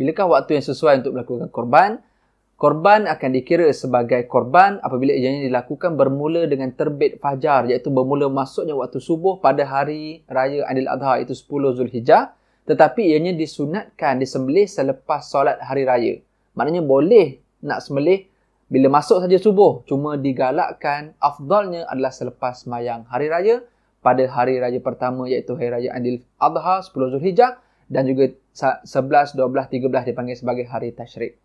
Bilakah waktu yang sesuai untuk melakukan korban? Korban akan dikira sebagai korban apabila ianya dilakukan bermula dengan terbit fajar iaitu bermula masuknya waktu subuh pada hari raya Aidil Adha itu 10 Zulhijjah tetapi ianya disunatkan disembelih selepas solat hari raya. Maknanya boleh nak sembelih bila masuk saja subuh cuma digalakkan afdalnya adalah selepas mayang hari raya pada hari raya pertama iaitu hari raya Aidil Adha 10 Zulhijjah dan juga 11, 12, 13 dipanggil sebagai hari tasyrik.